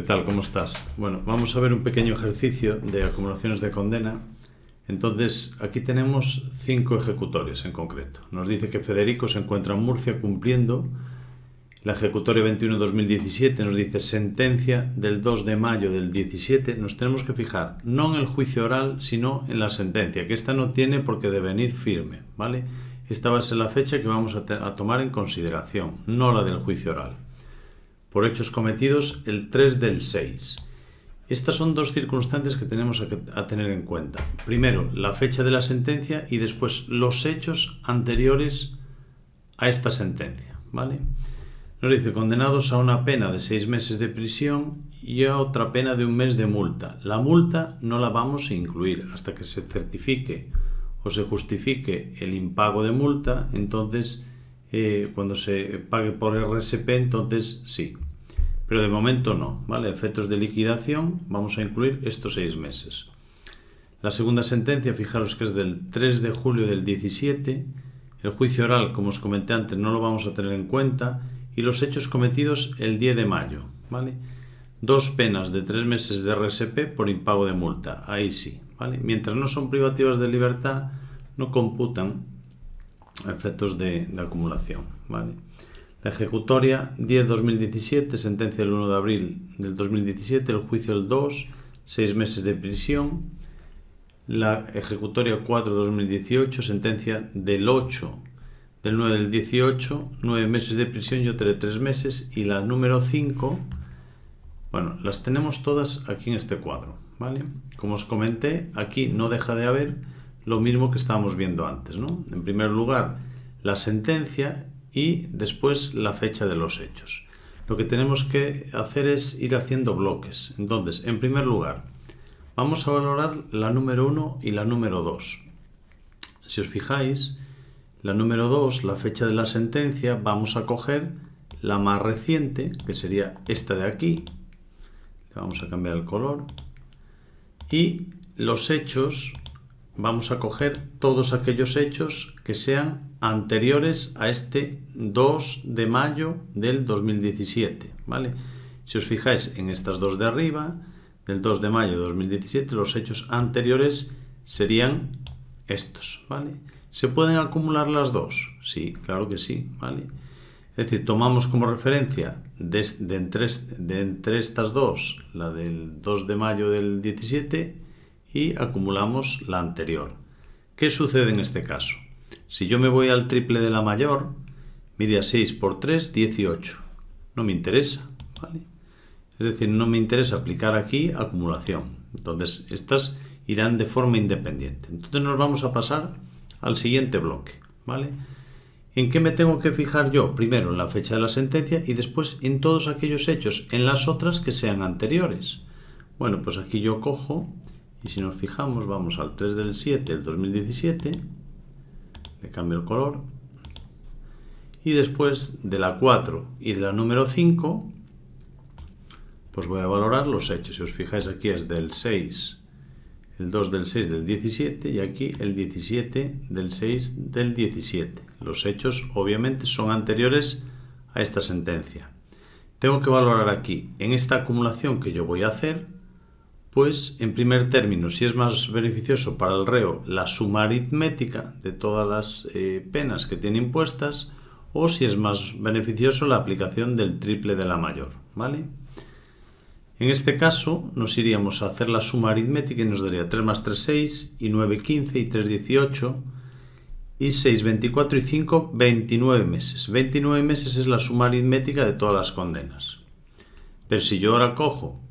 ¿Qué tal? ¿Cómo estás? Bueno, vamos a ver un pequeño ejercicio de acumulaciones de condena. Entonces, aquí tenemos cinco ejecutorios en concreto. Nos dice que Federico se encuentra en Murcia cumpliendo la ejecutoria 21-2017. Nos dice sentencia del 2 de mayo del 17. Nos tenemos que fijar no en el juicio oral, sino en la sentencia, que esta no tiene por qué devenir firme, ¿vale? Esta va a ser la fecha que vamos a tomar en consideración, no la del juicio oral por hechos cometidos el 3 del 6. Estas son dos circunstancias que tenemos a, tener en cuenta. Primero, la fecha de la sentencia y después los hechos anteriores a esta sentencia. ¿vale? Nos dice condenados a una pena de seis meses de prisión y a otra pena de un mes de multa. La multa no la vamos a incluir hasta que se certifique o se justifique el impago de multa, entonces eh, cuando se pague por RSP, entonces sí. Pero de momento no, ¿vale? Efectos de liquidación, vamos a incluir estos seis meses. La segunda sentencia, fijaros que es del 3 de julio del 17. El juicio oral, como os comenté antes, no lo vamos a tener en cuenta. Y los hechos cometidos el 10 de mayo, ¿vale? Dos penas de tres meses de RSP por impago de multa, ahí sí, ¿vale? Mientras no son privativas de libertad, no computan efectos de, acumulación. ¿vale? La ejecutoria 10-2017, sentencia del 1 de abril del 2017, el juicio el 2, 6 meses de prisión. La ejecutoria 4-2018, sentencia del 8 del 9 del 18, 9 meses de prisión y otra de 3 meses. Y la número 5, bueno, las tenemos todas aquí en este cuadro. ¿vale? Como os comenté, aquí no deja de haber lo mismo que estábamos viendo antes. ¿no? En primer lugar, la sentencia y después la fecha de los hechos. Lo que tenemos que hacer es ir haciendo bloques. Entonces, en primer lugar, vamos a valorar la número 1 y la número 2. Si os fijáis, la número 2, la fecha de la sentencia, vamos a coger la más reciente, que sería esta de aquí. Le vamos a cambiar el color. Y los hechos vamos a coger todos aquellos hechos que sean anteriores a este 2 de mayo del 2017, ¿vale? Si os fijáis en estas dos de arriba, del 2 de mayo de 2017, los hechos anteriores serían estos, ¿vale? ¿Se pueden acumular las dos? Sí, claro que sí, ¿vale? Es decir, tomamos como referencia de, entre, de entre estas dos, la del 2 de mayo del 17 y acumulamos la anterior. ¿Qué sucede en este caso? Si yo me voy al triple de la mayor, mire 6 por 3, 18. No me interesa, ¿vale? Es decir, no me interesa aplicar aquí acumulación. Entonces, estas irán de forma independiente. Entonces nos vamos a pasar al siguiente bloque, ¿vale? ¿En qué me tengo que fijar yo? Primero en la fecha de la sentencia y después en todos aquellos hechos, en las otras que sean anteriores. Bueno, pues aquí yo cojo y si nos fijamos, vamos al 3 del 7 del 2017, le cambio el color, y después de la 4 y de la número 5, pues voy a valorar los hechos. Si os fijáis aquí es del 6, el 2 del 6 del 17 y aquí el 17 del 6 del 17. Los hechos obviamente son anteriores a esta sentencia. Tengo que valorar aquí, en esta acumulación que yo voy a hacer, pues, en primer término, si es más beneficioso para el reo la suma aritmética de todas las eh, penas que tiene impuestas, o si es más beneficioso la aplicación del triple de la mayor, ¿vale? En este caso nos iríamos a hacer la suma aritmética y nos daría 3 más 3, 6, y 9, 15, y 3, 18, y 6, 24 y 5, 29 meses. 29 meses es la suma aritmética de todas las condenas. Pero si yo ahora cojo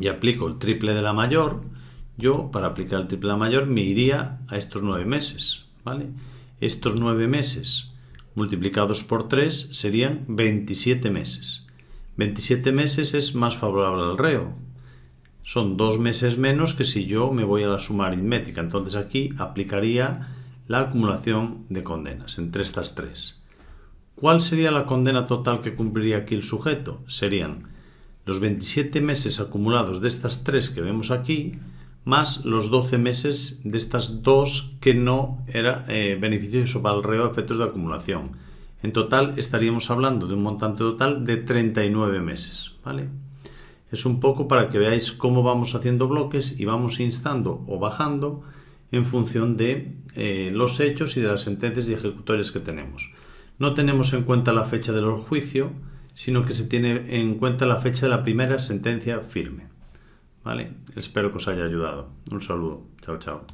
y aplico el triple de la mayor, yo para aplicar el triple de la mayor me iría a estos nueve meses. ¿vale? Estos nueve meses multiplicados por 3 serían 27 meses. 27 meses es más favorable al reo. Son dos meses menos que si yo me voy a la suma aritmética. Entonces aquí aplicaría la acumulación de condenas entre estas tres. ¿Cuál sería la condena total que cumpliría aquí el sujeto? Serían los 27 meses acumulados de estas tres que vemos aquí, más los 12 meses de estas dos que no era eh, beneficioso para el reo efectos de acumulación. En total estaríamos hablando de un montante total de 39 meses. ¿vale? Es un poco para que veáis cómo vamos haciendo bloques y vamos instando o bajando en función de eh, los hechos y de las sentencias y ejecutores que tenemos. No tenemos en cuenta la fecha del juicio, sino que se tiene en cuenta la fecha de la primera sentencia firme. ¿Vale? Espero que os haya ayudado. Un saludo. Chao, chao.